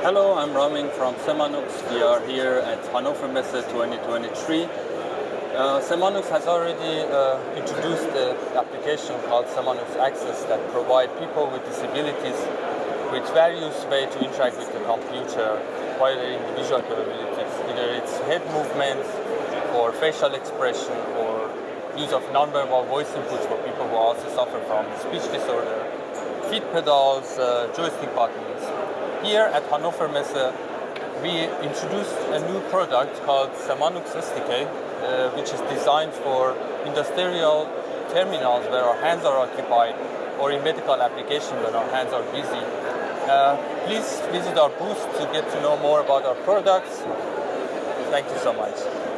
Hello, I'm Ramin from Semanux. We are here at Hannover Messe 2023. Uh, Semanux has already uh, introduced an application called Semanux Access that provide people with disabilities with various ways to interact with the computer while visual capabilities. Either it's head movements or facial expression or use of non-verbal voice inputs for people who also suffer from speech disorder, pedals, uh, joystick buttons, here at Hannover Messe, we introduced a new product called Semanux SDK, uh, which is designed for industrial terminals where our hands are occupied or in medical applications when our hands are busy. Uh, please visit our booth to get to know more about our products. Thank you so much.